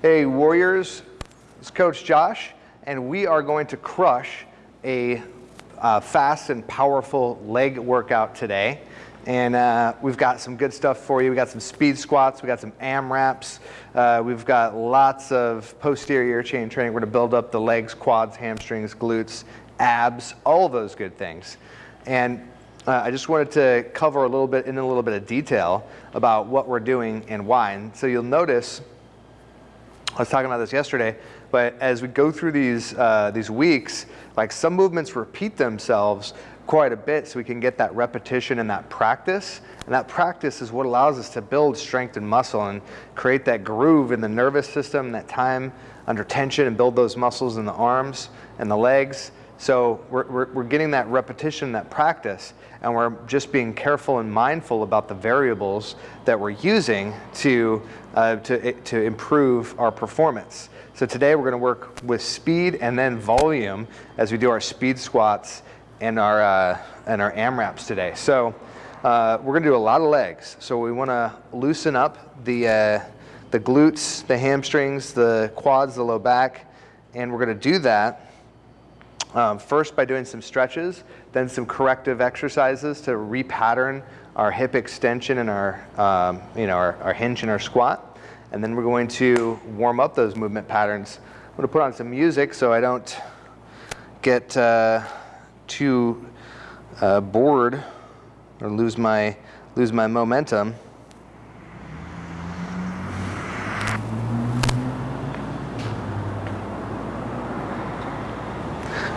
Hey Warriors, it's Coach Josh, and we are going to crush a uh, fast and powerful leg workout today. And uh, we've got some good stuff for you. We got some speed squats, we got some AMRAPs, uh, we've got lots of posterior chain training. We're gonna build up the legs, quads, hamstrings, glutes, abs, all those good things. And uh, I just wanted to cover a little bit in a little bit of detail about what we're doing and why. And so you'll notice I was talking about this yesterday, but as we go through these, uh, these weeks, like some movements repeat themselves quite a bit so we can get that repetition and that practice. And that practice is what allows us to build strength and muscle and create that groove in the nervous system, that time under tension and build those muscles in the arms and the legs. So we're, we're, we're, getting that repetition, that practice, and we're just being careful and mindful about the variables that we're using to, uh, to, to improve our performance. So today we're gonna work with speed and then volume as we do our speed squats and our, uh, and our AMRAPs today. So uh, we're gonna do a lot of legs. So we wanna loosen up the, uh, the glutes, the hamstrings, the quads, the low back, and we're gonna do that um, first by doing some stretches, then some corrective exercises to repattern our hip extension and our, um, you know, our, our, hinge and our squat. And then we're going to warm up those movement patterns. I'm going to put on some music so I don't get uh, too uh, bored or lose my, lose my momentum.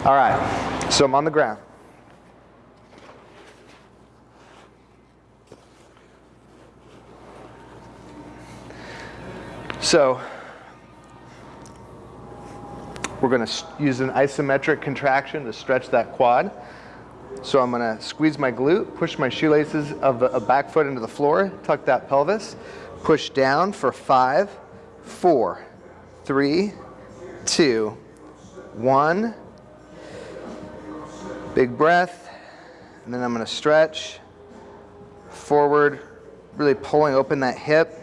All right, so I'm on the ground. So we're going to use an isometric contraction to stretch that quad. So I'm going to squeeze my glute, push my shoelaces of the back foot into the floor, tuck that pelvis, push down for five, four, three, two, one, Big breath, and then I'm gonna stretch forward, really pulling open that hip.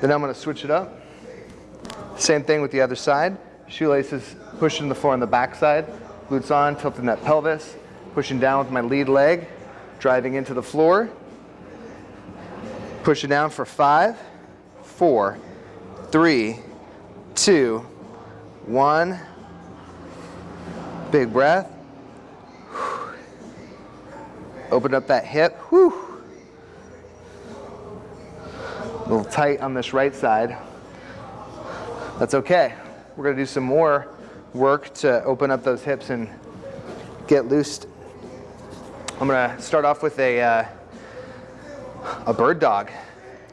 Then I'm gonna switch it up. Same thing with the other side. Shoelaces pushing the floor on the back side, glutes on, tilting that pelvis, pushing down with my lead leg, driving into the floor. Push it down for five, four, three, two, one. Big breath. Open up that hip. Whew. A little tight on this right side. That's okay. We're to do some more work to open up those hips and get loosed. I'm to start off with a, uh, a bird dog.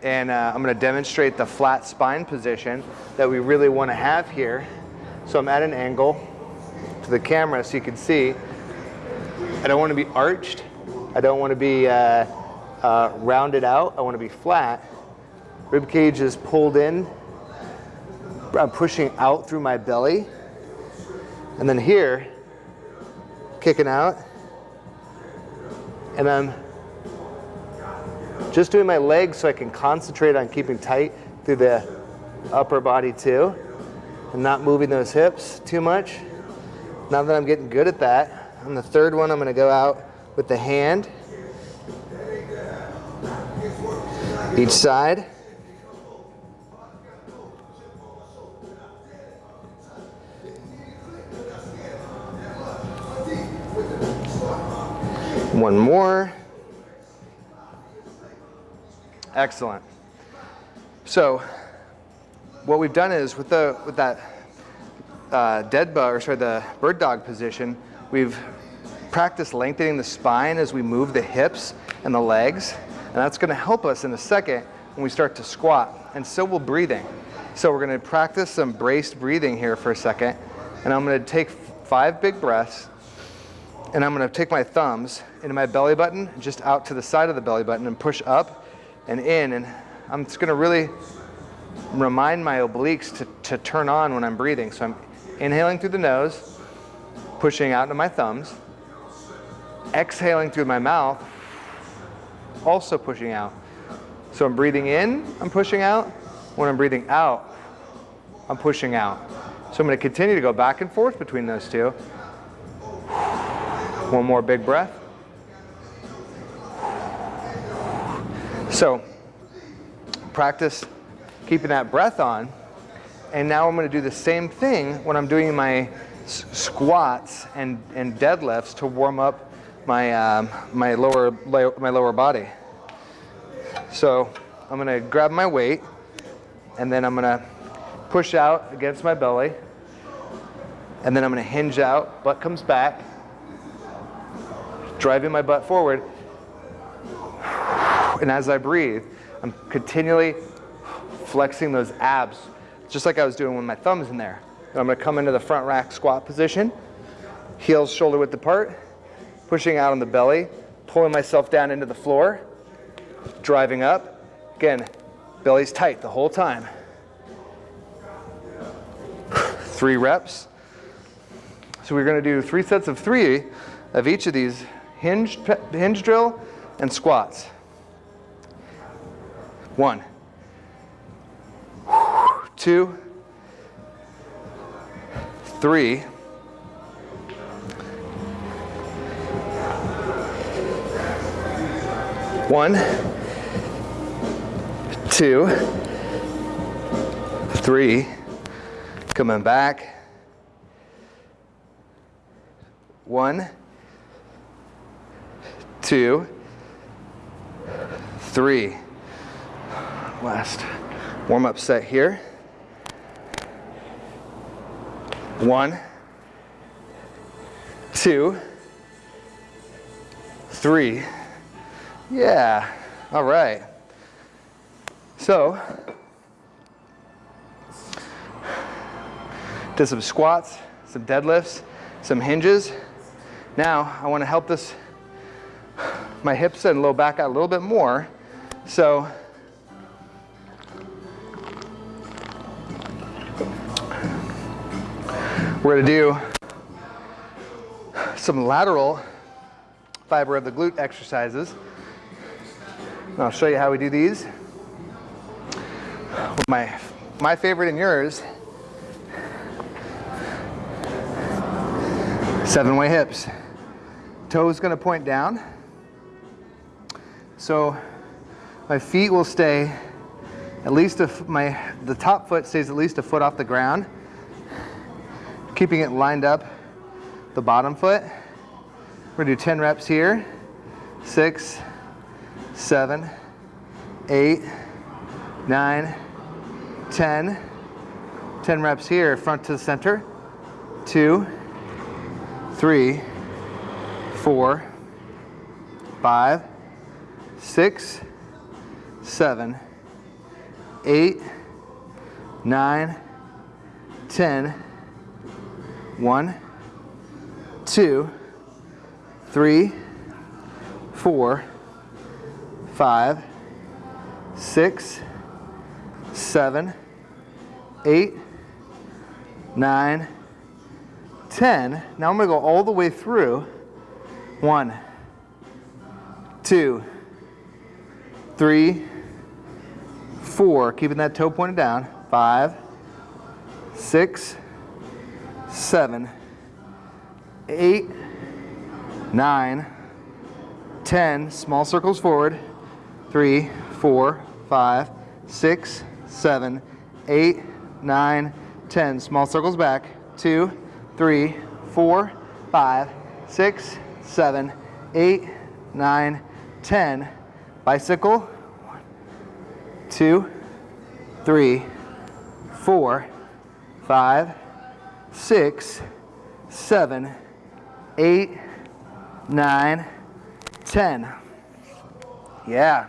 And uh, I'm to demonstrate the flat spine position that we really want to have here. So I'm at an angle to the camera so you can see. I don't want to be arched. I don't want to be uh, uh, rounded out. I want to be flat. Rib cage is pulled in. I'm pushing out through my belly. And then here, kicking out. And I'm just doing my legs so I can concentrate on keeping tight through the upper body too. And not moving those hips too much. Now that I'm getting good at that, on the third one, I'm gonna go out with the hand. Each side. One more. Excellent. So what we've done is with the with that uh, dead bug or sorry the bird dog position, we've practice lengthening the spine as we move the hips and the legs. And that's gonna help us in a second when we start to squat. And so will breathing. So we're gonna practice some braced breathing here for a second. And I'm gonna take five big breaths. And I'm gonna take my thumbs into my belly button, just out to the side of the belly button and push up and in. And I'm just gonna really remind my obliques to, to turn on when I'm breathing. So I'm inhaling through the nose, pushing out into my thumbs, exhaling through my mouth, also pushing out. So I'm breathing in, I'm pushing out. When I'm breathing out, I'm pushing out. So I'm going to continue to go back and forth between those two. One more big breath. So practice keeping that breath on. And now I'm going to do the same thing when I'm doing my squats and, and deadlifts to warm up my, um, my, lower, my lower body. So I'm to grab my weight and then I'm to push out against my belly. And then I'm to hinge out, butt comes back, driving my butt forward. And as I breathe, I'm continually flexing those abs, just like I was doing with my thumbs in there. And I'm to come into the front rack squat position, heels shoulder width apart, pushing out on the belly, pulling myself down into the floor, driving up. Again, belly's tight the whole time. Three reps. So we're going to do three sets of three of each of these hinge, hinge drill and squats. One, two, three, one, two, three, coming back, one, two, three. Last warm up set here. One, two, three. Yeah, all right. So, did some squats, some deadlifts, some hinges. Now I want to help this, my hips and low back out a little bit more. So we're to do some lateral fiber of the glute exercises. And I'll show you how we do these. My, my favorite and yours, seven way hips. Toes gonna point down. So my feet will stay at least a, my, the top foot stays at least a foot off the ground, keeping it lined up the bottom foot. We're gonna do 10 reps here. Six, seven, eight, nine, 10. 10 reps here, front to the center. Two, three, four, five, six, seven, eight, nine, ten, one, two, three, four, five, six, seven, eight, nine, ten. Now I'm gonna go all the way through. One, two, three, four, keeping that toe pointed down. Five, six, seven, eight, nine, ten. Small circles forward. Three, four, five, six, seven, eight, nine, ten. Small circles back. Two, three, four, five, six, seven, eight, nine, ten. Bicycle. One, two, three, four, five, six, seven, eight, nine, ten. Yeah.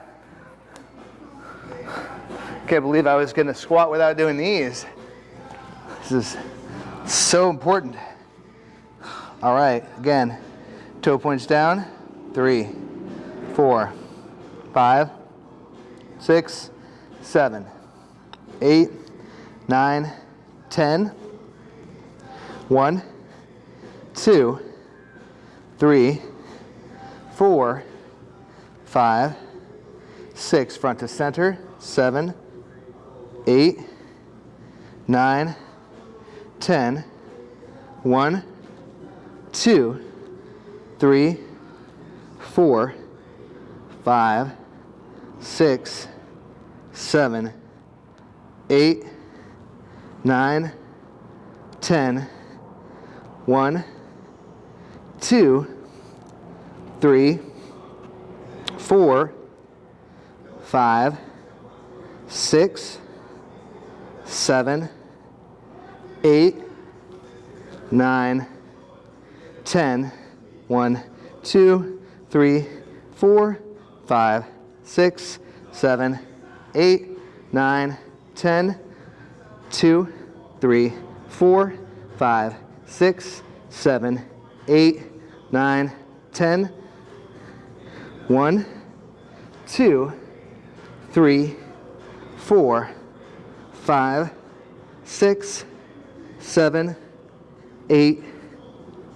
Can't believe I was gonna squat without doing these. This is so important. All right, again, toe points down, three, four, five, six, seven, eight, nine, ten. One, two, three, four, five, six, front to center, seven, eight, nine, ten, one, two, three, four, five, six, seven, eight, nine, ten, one, two, three, four, five, six, seven, eight, nine, ten, one, two, three, four, five, six, seven, eight, nine, ten, two, three, four, five, six, seven, eight, nine, ten, one, two, three, four, five, six, seven, eight,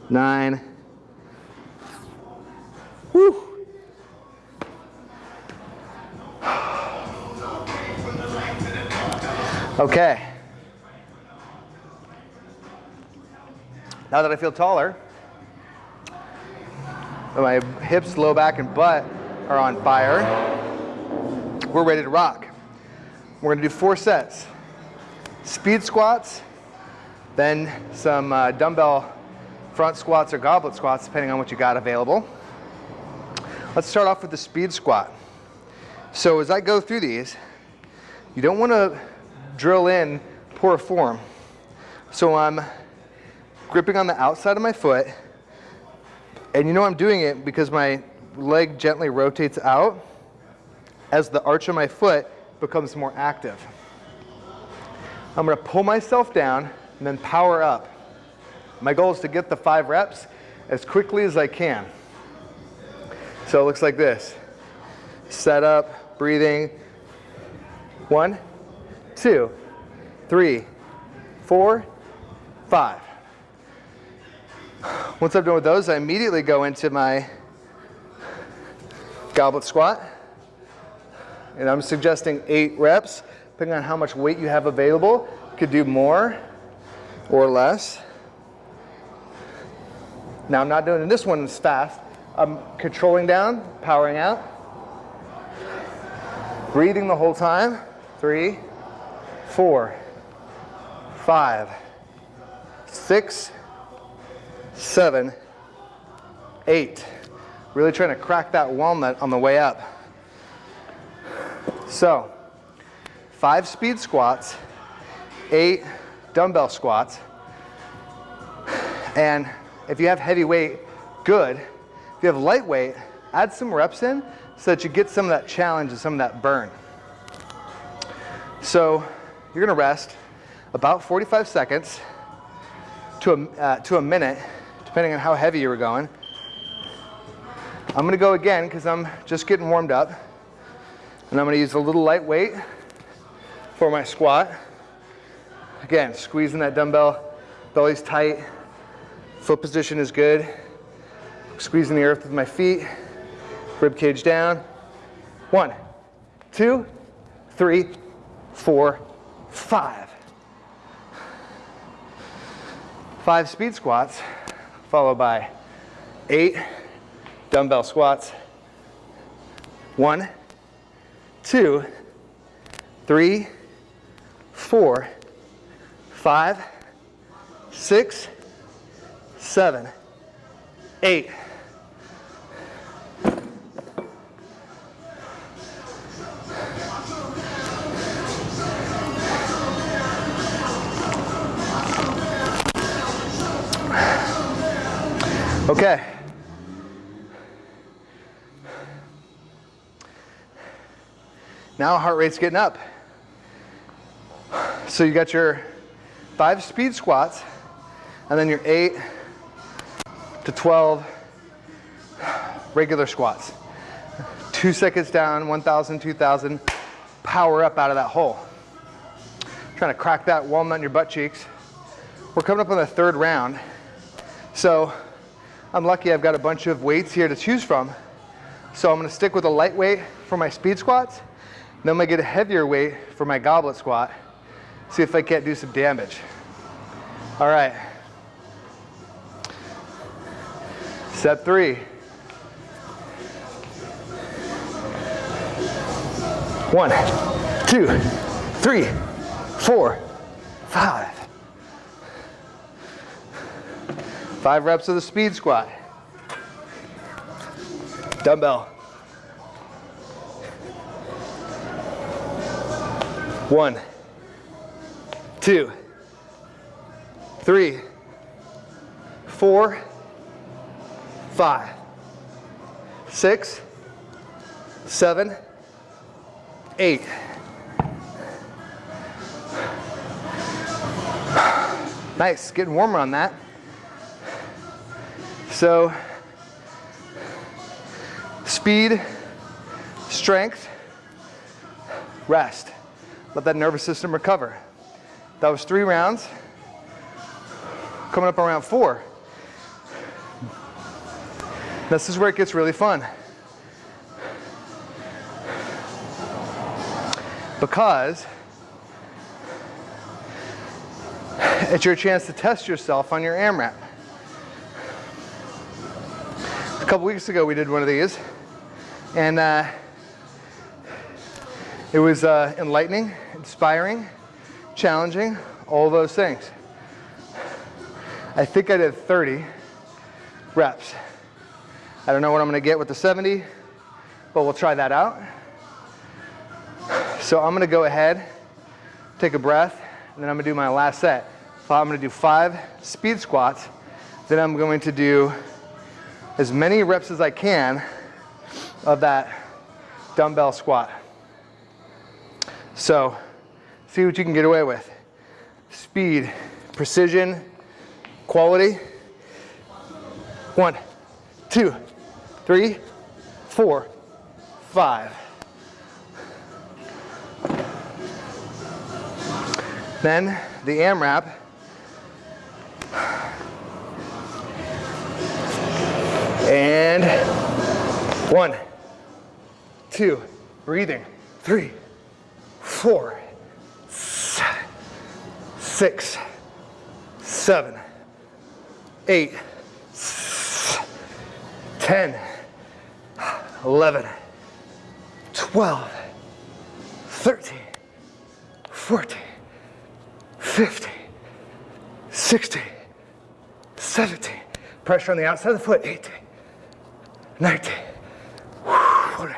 nine. Whew. Okay. Now that I feel taller, my hips, low back, and butt are on fire, we're ready to rock. We're gonna do four sets. Speed squats, then some uh, dumbbell front squats or goblet squats, depending on what you got available. Let's start off with the speed squat. So as I go through these, you don't wanna drill in poor form. So I'm gripping on the outside of my foot, and you know I'm doing it because my leg gently rotates out as the arch of my foot becomes more active. I'm gonna pull myself down and then power up. My goal is to get the five reps as quickly as I can. So it looks like this. Set up, breathing. One, two, three, four, five. Once I'm done with those, I immediately go into my goblet squat. And I'm suggesting eight reps, depending on how much weight you have available. Could do more or less. Now I'm not doing this one as fast. I'm controlling down, powering out. Breathing the whole time. Three, four, five, six, seven, eight. Really trying to crack that walnut on the way up. So, five speed squats, eight dumbbell squats, and if you have heavy weight, good. If you have lightweight, add some reps in so that you get some of that challenge and some of that burn. So you're gonna rest about 45 seconds to a, uh, to a minute depending on how heavy you were going. I'm gonna go again because I'm just getting warmed up. And I'm gonna use a little lightweight for my squat. Again, squeezing that dumbbell, belly's tight, foot position is good. Squeezing the earth with my feet, rib cage down. One, two, three, four, five. Five speed squats followed by eight dumbbell squats. One, two, three, four, five, six, seven, eight. Okay. Now heart rate's getting up. So you got your five speed squats and then your eight to 12 regular squats. Two seconds down, 1,000, 2,000, power up out of that hole. Trying to crack that walnut in your butt cheeks. We're coming up on the third round. So I'm lucky I've got a bunch of weights here to choose from. So I'm gonna stick with a lightweight for my speed squats. Then I'm gonna get a heavier weight for my goblet squat. See if I can't do some damage. All right. Set three. One, two, three, four, five. Five reps of the speed squat. Dumbbell. One, two, three, four, five, six, seven, eight. Nice, getting warmer on that. So, speed, strength, rest. Let that nervous system recover. That was three rounds. Coming up on round four. This is where it gets really fun. Because it's your chance to test yourself on your AMRAP. A couple weeks ago we did one of these and uh, it was uh, enlightening, inspiring, challenging, all those things. I think I did 30 reps. I don't know what I'm gonna get with the 70, but we'll try that out. So I'm gonna go ahead, take a breath, and then I'm gonna do my last set. So I'm gonna do five speed squats, then I'm going to do as many reps as I can of that dumbbell squat. So see what you can get away with. Speed, precision, quality. One, two, three, four, five. Then the AMRAP. And one, two, breathing, three, four, six, seven, eight, ten, eleven, twelve, thirteen, fourteen. 50, 60, 70. Pressure on the outside of the foot, 18, 19, 20,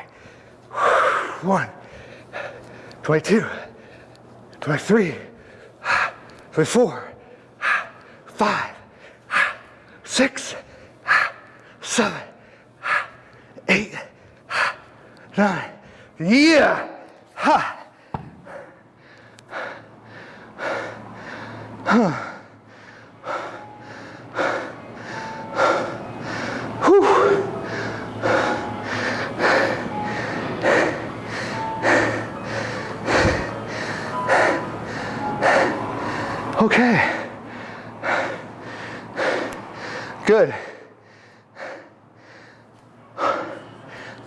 1, 22, 23, 24, 5, 6, 7, 8, 9. Yeah! Ha! Okay. Good.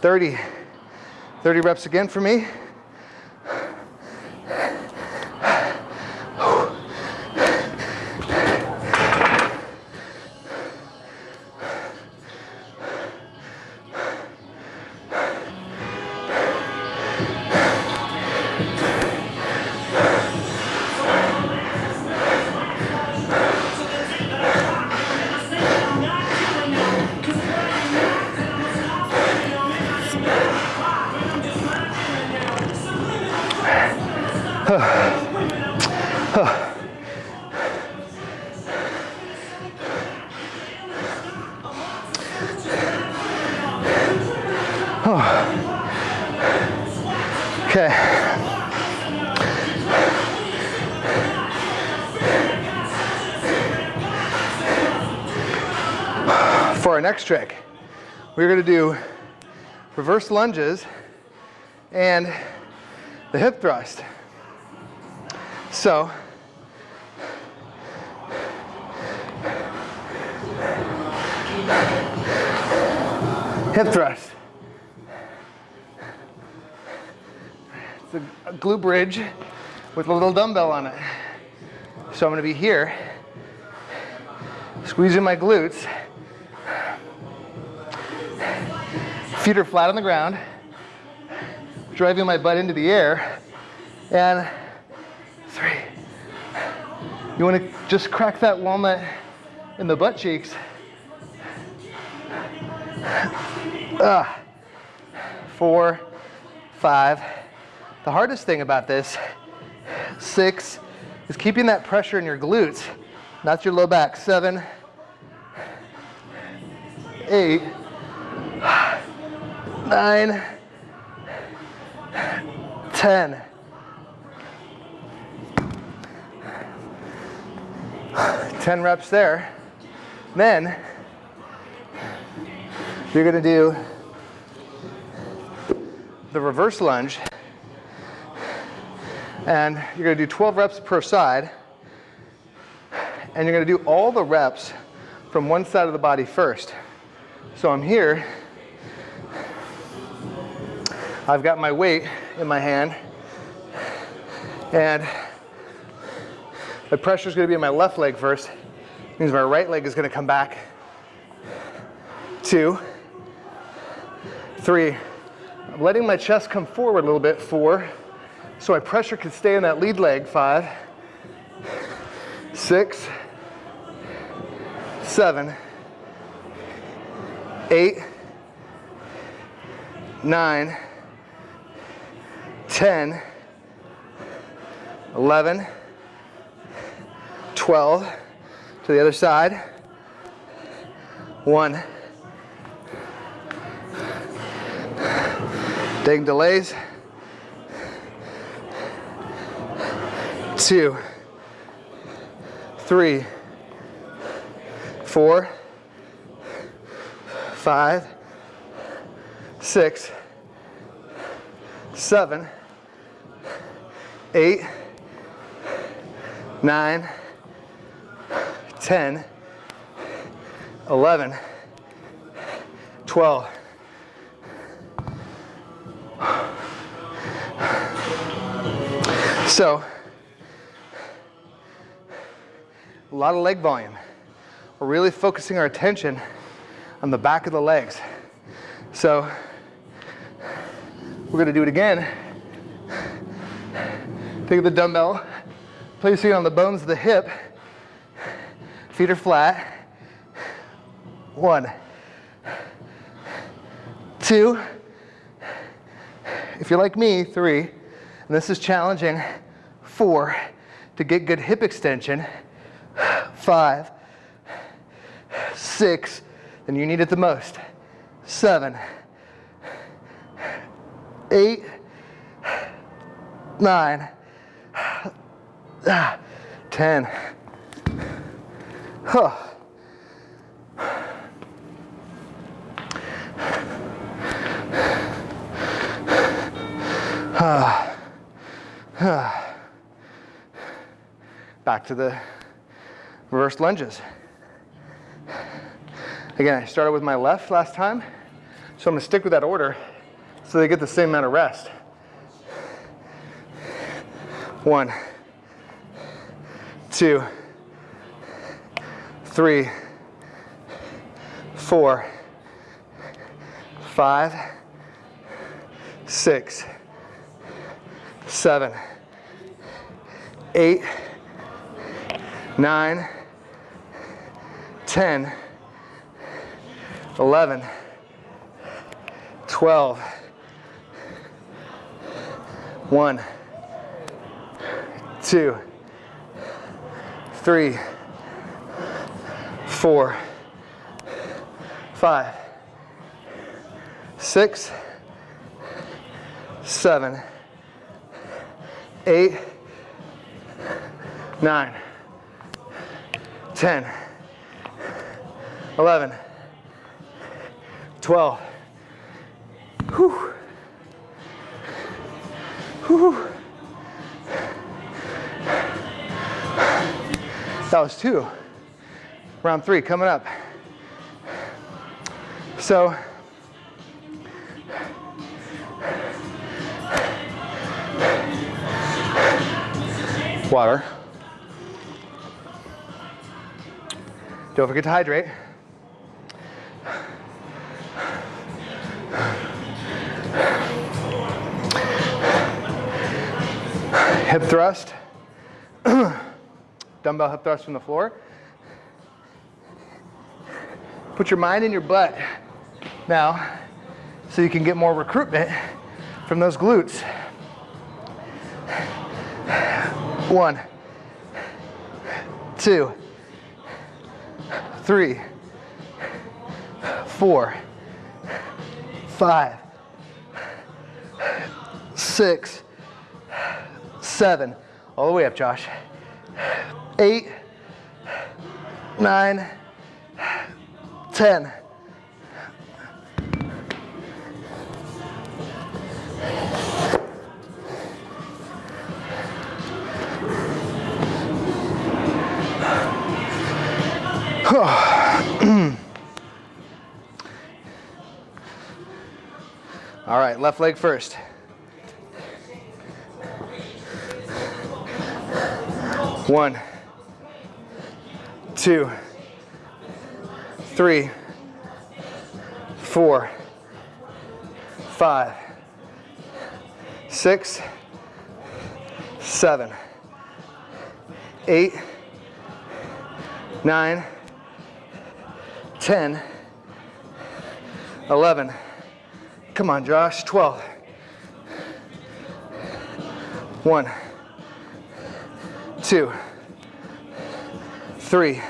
30. 30 reps again for me. Next trick, we're gonna do reverse lunges and the hip thrust. So, hip thrust. It's a, glute bridge with a little dumbbell on it. So I'm gonna be here, squeezing my glutes. Feet are flat on the ground, driving my butt into the air, and three. You wanna just crack that walnut in the butt cheeks. Ah, four, five. The hardest thing about this, six, is keeping that pressure in your glutes, not your low back. Seven, eight, nine, ten. 10 reps there. Then you're gonna do the reverse lunge and you're gonna do 12 reps per side and you're gonna do all the reps from one side of the body first. So I'm here, I've got my weight in my hand and the pressure is going to be in my left leg first. It means my right leg is going to come back. Two, three. I'm letting my chest come forward a little bit. Four. So my pressure can stay in that lead leg. Five, six, seven, eight, nine, ten, eleven. 12 to the other side. One. Taking delays. Two. Three. Four. Five. Six. Seven. Eight. Nine. 10, 11, 12. So, a lot of leg volume. We're really focusing our attention on the back of the legs. So, we're gonna do it again. Take the dumbbell, placing it on the bones of the hip, Feet are flat. One, two, if you're like me, three, and this is challenging, four, to get good hip extension, five, six, and you need it the most, seven, eight, nine, ten. Huh. Back to the reverse lunges. Again, I started with my left last time, so I'm gonna stick with that order so they get the same amount of rest. One, two, three, four, five, six, seven, eight, nine, ten, eleven, twelve, one, two, three four, five, six, seven, eight, nine, ten, eleven, twelve. Whew. Whew. Was two. Round three coming up. So, water. Don't forget to hydrate. Hip thrust. Dumbbell hip thrust from the floor. Put your mind in your butt now so you can get more recruitment from those glutes. One, two, three, four, five, six, seven, all the way up, Josh. Eight, nine, ten. All right, left leg first. One, two, three, four, five, six, seven, eight, nine, ten, eleven. Come on, Josh, 12. One two, three,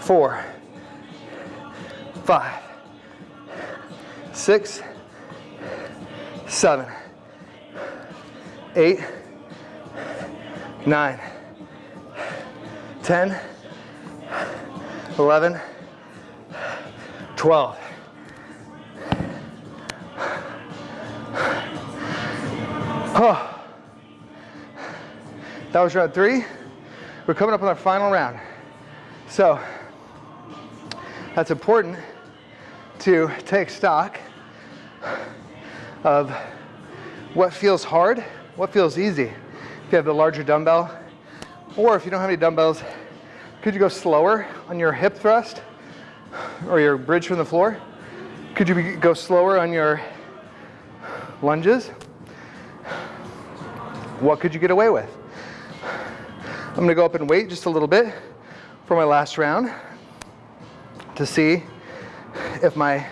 four, five, six, seven, eight, nine, ten, eleven, twelve. Oh. That was round three. We're coming up on our final round. So that's important to take stock of what feels hard, what feels easy. If you have the larger dumbbell, or if you don't have any dumbbells, could you go slower on your hip thrust or your bridge from the floor? Could you go slower on your lunges? What could you get away with? I'm gonna go up and wait just a little bit for my last round to see if my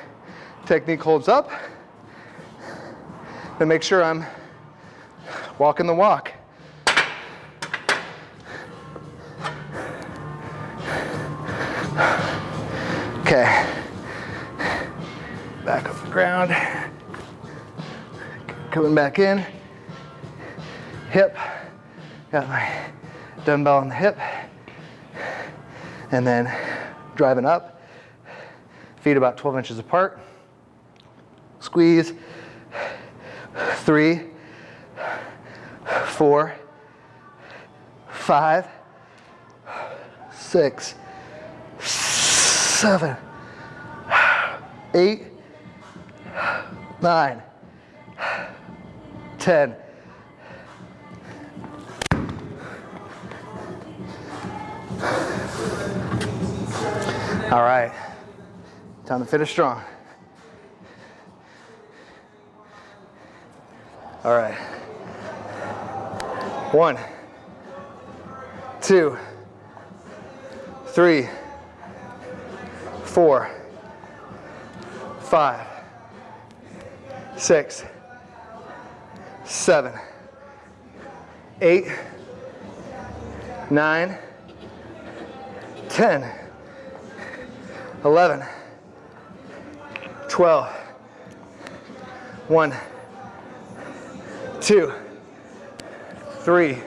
technique holds up and make sure I'm walking the walk. Okay, back off the ground, coming back in, hip, got my dumbbell on the hip, and then driving up, feet about 12 inches apart. Squeeze, three, four, five, six, seven, eight, nine, ten. All right, time to finish strong. All right. One, two, three, four, five, six, seven, eight, nine, ten. 11, 12, 1, 2, 3,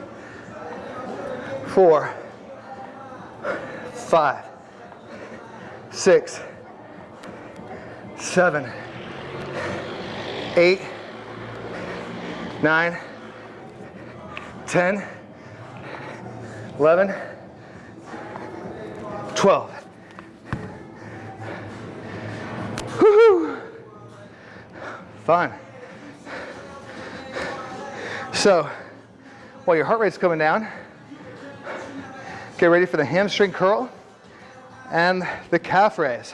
4, 5, 6, 7, 8, 9, 10, 11, 12. Fun. So, while your heart rate's coming down, get ready for the hamstring curl. and the calf raise.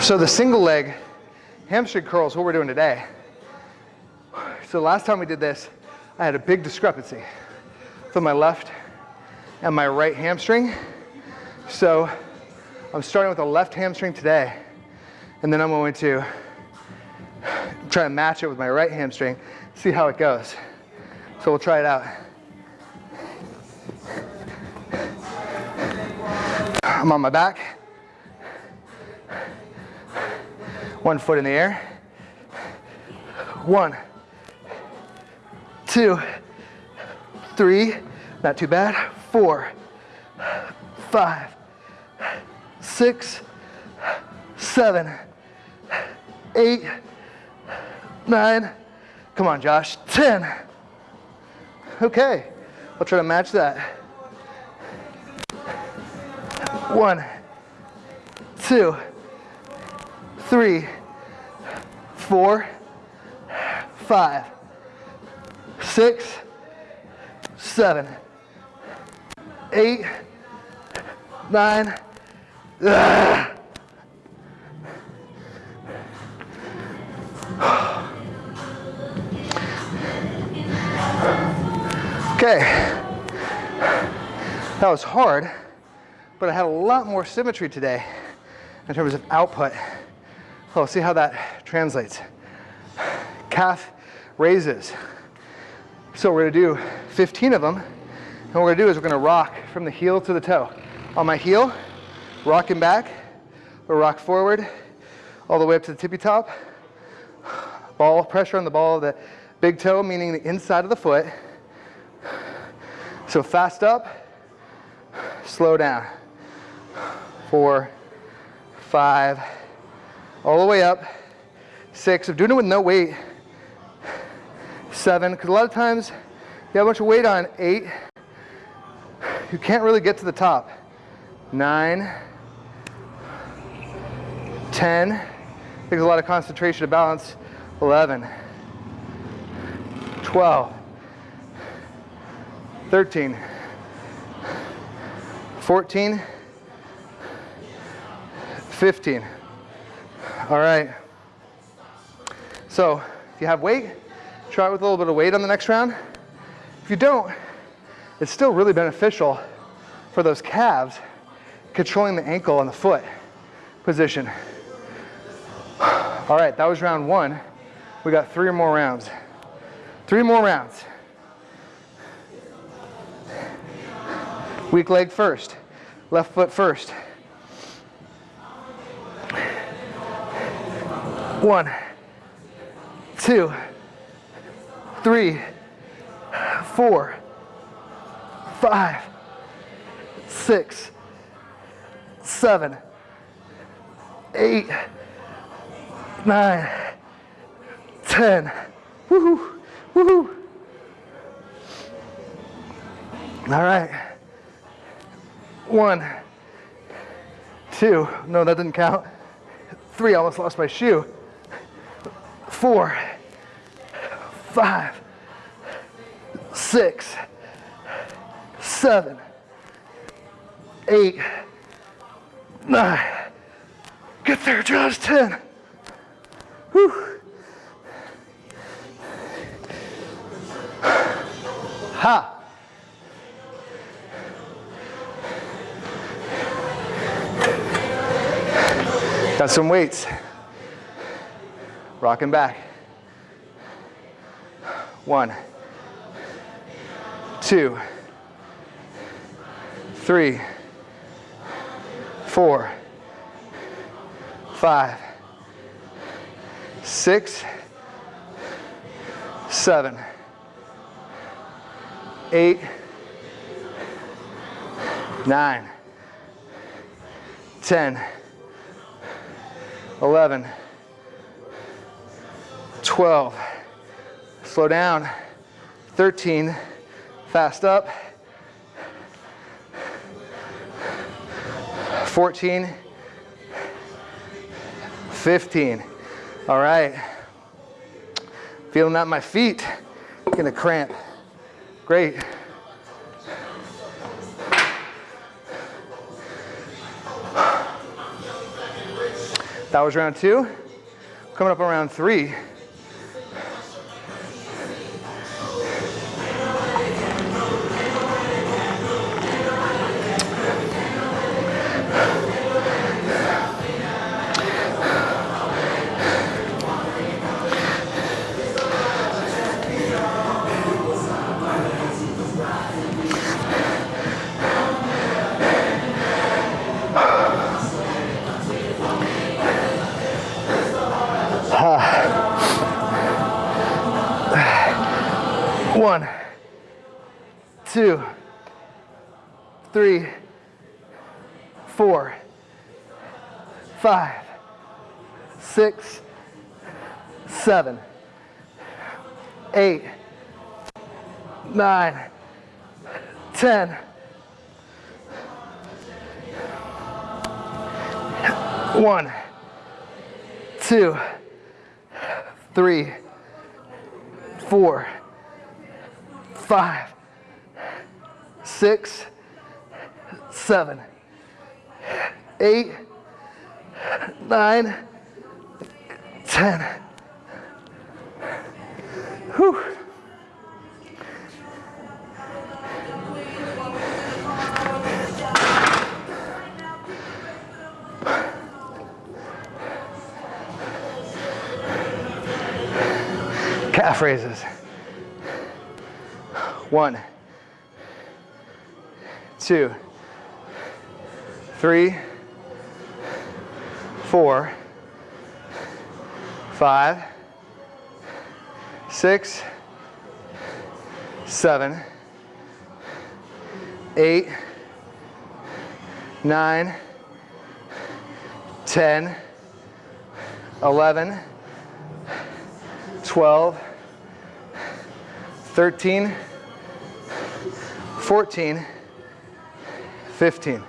So the single leg hamstring curls, what we're doing today. So last time we did this, I had a big discrepancy from my left and my right hamstring. So I'm starting with the left hamstring today, and then I'm going to try to match it with my right hamstring, see how it goes. So we'll try it out. I'm on my back. One foot in the air. One, two, three, not too bad. Four, five, six, seven, eight, nine. Come on, Josh. 10. Okay, I'll try to match that. One, two, three, four, five, six, seven, eight, nine. Ugh. Okay, that was hard, but I had a lot more symmetry today in terms of output. Well, see how that translates. Calf raises. So we're gonna do 15 of them. And what we're gonna do is we're gonna rock from the heel to the toe. On my heel, rocking back, or rock forward, all the way up to the tippy top. Ball, pressure on the ball of the big toe, meaning the inside of the foot. So fast up, slow down. Four, five, all the way up. Six, I'm doing it with no weight. Seven, because a lot of times you have a bunch of weight on. Eight, you can't really get to the top. Nine, ten, takes a lot of concentration to balance. 11, 12, 13, 14, 15. All right. So if you have weight, try it with a little bit of weight on the next round. If you don't, it's still really beneficial for those calves controlling the ankle and the foot position. All right, that was round one. We got three or more rounds. Three more rounds. Weak leg first, left foot first. One, two, three, four, five, six, seven, eight, nine, ten. Woohoo! Woohoo! All right. One, two. No, that didn't count. Three. I almost lost my shoe four, five, six, seven, eight, nine. Get there, Josh, 10. Whew. Ha. Got some weights. Rocking back. One, two, three, four, five, six, seven, eight, nine, ten, eleven. 12. Slow down. 13. Fast up. 14. 15. All right. Feeling that in my feet. Gonna cramp. Great. That was round two. Coming up on round three. Two, three, four, five, six, seven, eight, nine, ten. One, two, three, four five, six, seven, eight, nine, ten. Whew. Calf raises. One, two, three, four, five, six, seven, eight, nine, ten, eleven, twelve, thirteen. 14, 15.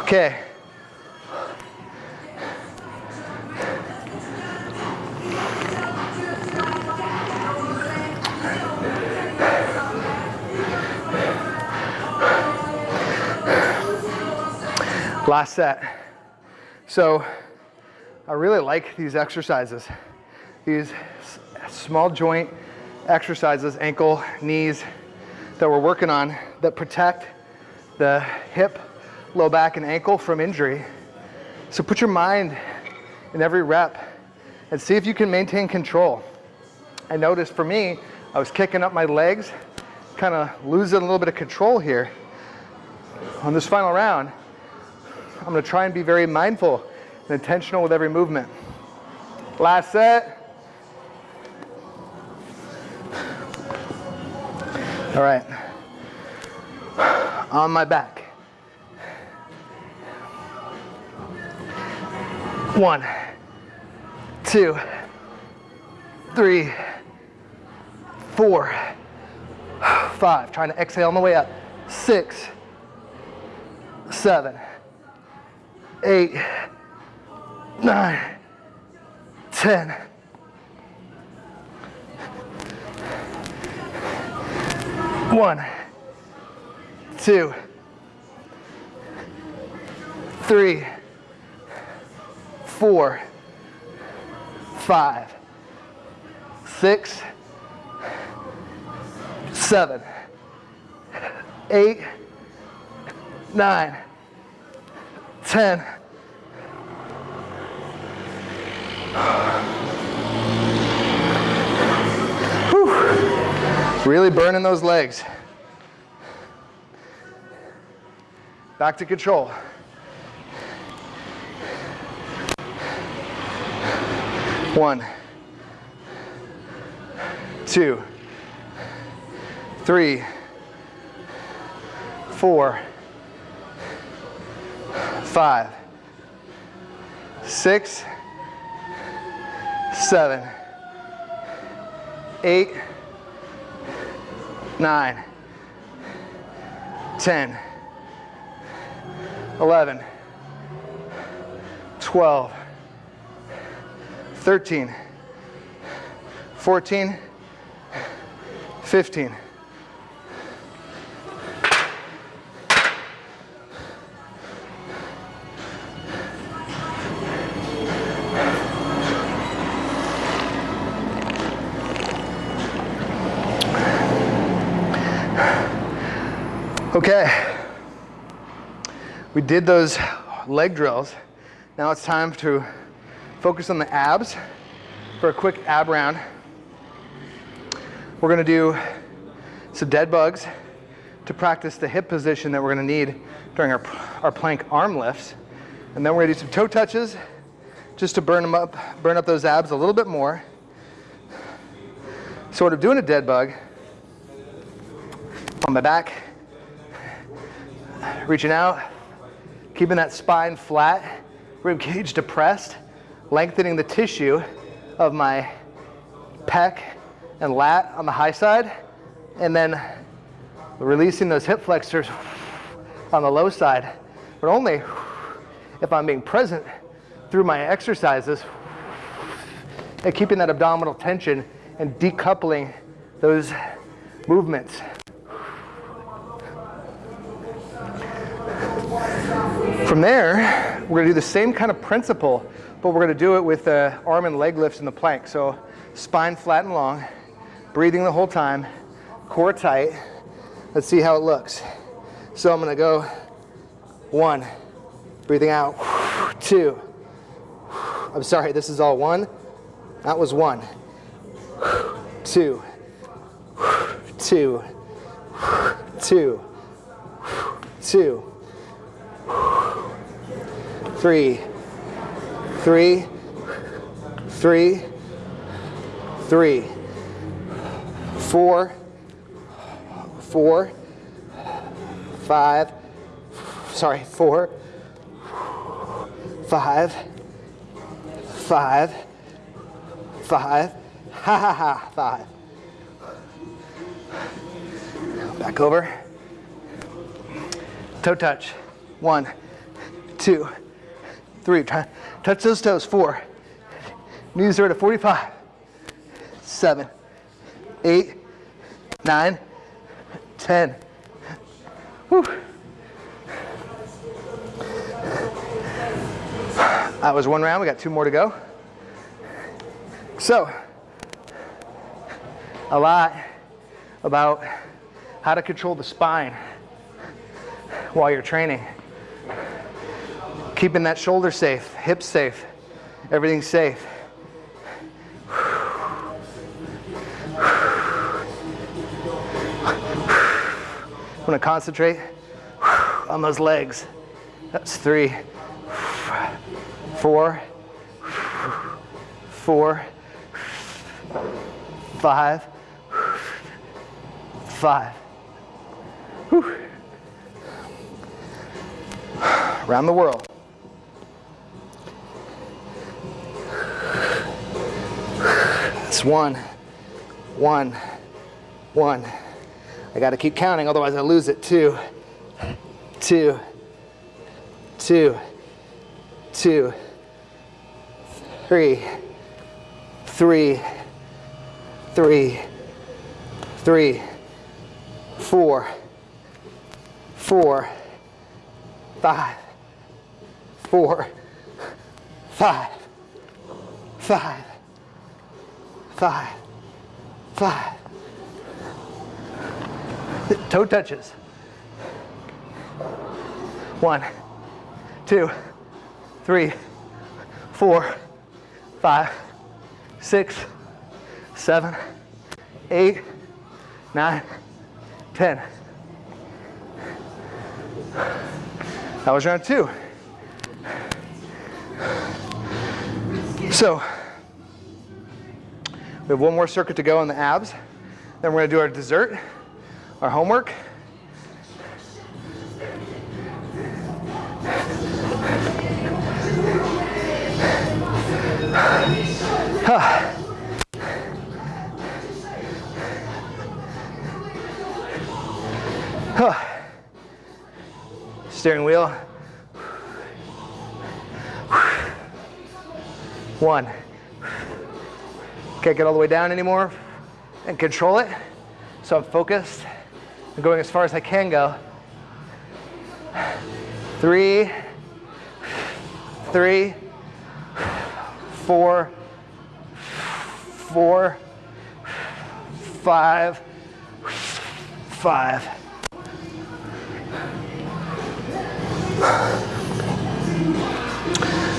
Okay. Last set. So I really like these exercises. These small joint exercises, ankle, knees, that we're working on that protect the hip, low back, and ankle from injury. So put your mind in every rep and see if you can maintain control. I noticed for me, I was kicking up my legs, kind of losing a little bit of control here. On this final round, I'm gonna try and be very mindful and intentional with every movement. Last set. All right. On my back. One, two, three, four, five. Trying to exhale on the way up. Six, seven, eight, nine, ten. One, two, three, four, five, six, seven, eight, nine, ten. Really burning those legs. Back to control. One, two, three, four, five, six, seven, eight, nine, 10, 11, 12, 13, 14, 15. Okay, we did those leg drills. Now it's time to focus on the abs for a quick ab round. We're gonna do some dead bugs to practice the hip position that we're gonna need during our, our plank arm lifts. And then we're gonna do some toe touches just to burn them up, burn up those abs a little bit more. Sort of doing a dead bug on my back, reaching out, keeping that spine flat, rib cage depressed, lengthening the tissue of my pec and lat on the high side, and then releasing those hip flexors on the low side, but only if I'm being present through my exercises and keeping that abdominal tension and decoupling those movements. From there, we're gonna do the same kind of principle, but we're gonna do it with the arm and leg lifts in the plank. So spine flat and long, breathing the whole time, core tight. Let's see how it looks. So I'm gonna go one, breathing out, two. I'm sorry, this is all one. That was one, two, two, two, two three, three, three, three, four, four, five, sorry, four, five, five, five, ha ha ha, five. Back over. Toe touch. One, two, three, touch those toes, four, knees are at a 45, seven, eight, nine, 10. Whew. That was one round, we got two more to go. So, a lot about how to control the spine while you're training. Keeping that shoulder safe, hips safe, everything safe. I'm gonna concentrate on those legs. That's three, four, four, five, five. Whew. Around the world. One, one, one. I got to keep counting, otherwise I lose it. Two, two, two, two, three, three, three, three, four, four, five, four, five, five, five, five. Toe touches. One, two, three, four, five, six, seven, eight, nine, ten. That was round two. So, we have one more circuit to go in the abs. Then we're gonna do our dessert, our homework. Huh. Huh. Steering wheel. One. Can't get all the way down anymore and control it. So I'm focused. I'm going as far as I can go. Three, three, four, four, five, five.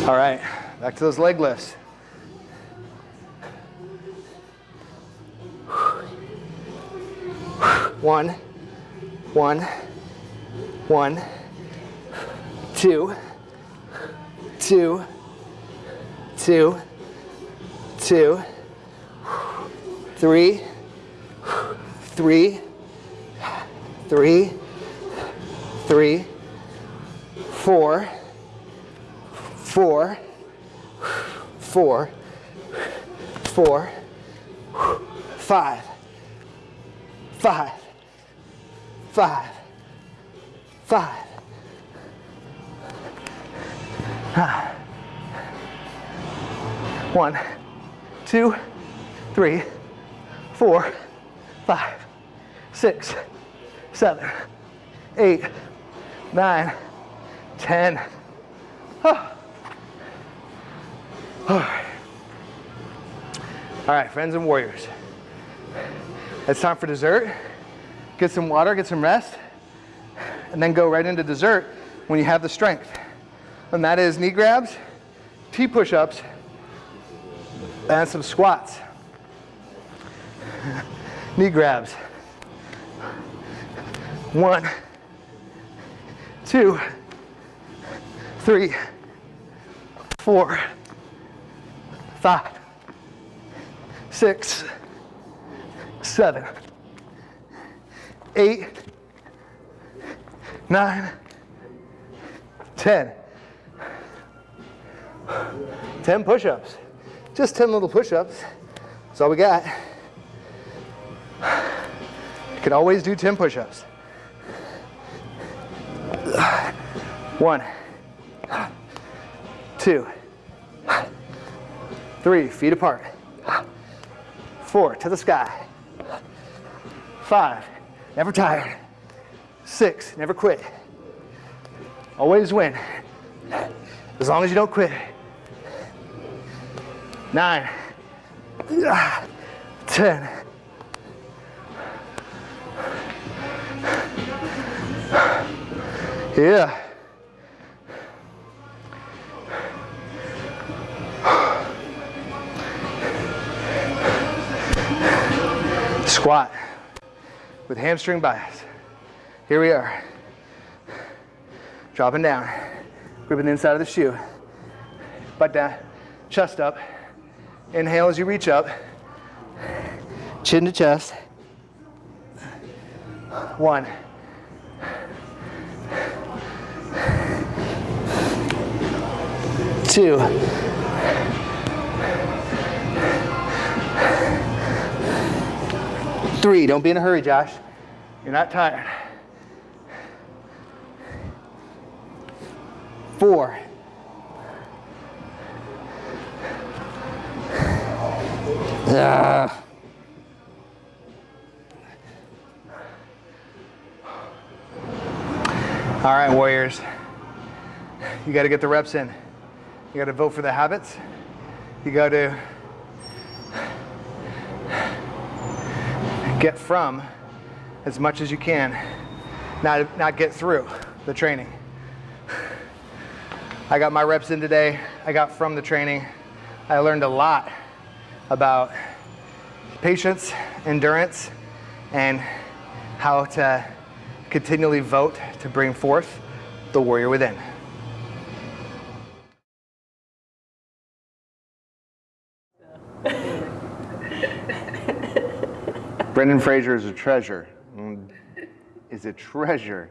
All right, back to those leg lifts. One, one, one, two, two, two, two, three, three, three, three, four, four, four, four, five, five, five, five. Ah. One, two, three, four, five, six, seven, eight, nine, ten. Oh. All right, friends and warriors. It's time for dessert. Get some water, get some rest, and then go right into dessert when you have the strength. And that is knee grabs, T push-ups, and some squats. Knee grabs. One, two, three, four, five, six, seven, eight, nine, ten. 10 push-ups. Just 10 little push-ups. That's all we got. You can always do 10 push-ups. One, two, three, feet apart. Four, to the sky. Five, never tired. Six, never quit. Always win. As long as you don't quit nine, ten. Yeah. Squat with hamstring bias. Here we are. Dropping down, gripping the inside of the shoe, butt down, chest up. Inhale as you reach up. Chin to chest. One. Two. Three. Don't be in a hurry, Josh. You're not tired. Four. Uh. All right, Warriors. You got to get the reps in. You got to vote for the habits. You got to get from as much as you can, not, not get through the training. I got my reps in today. I got from the training. I learned a lot about patience, endurance, and how to continually vote to bring forth the warrior within. Brendan Fraser is a treasure. Is a treasure.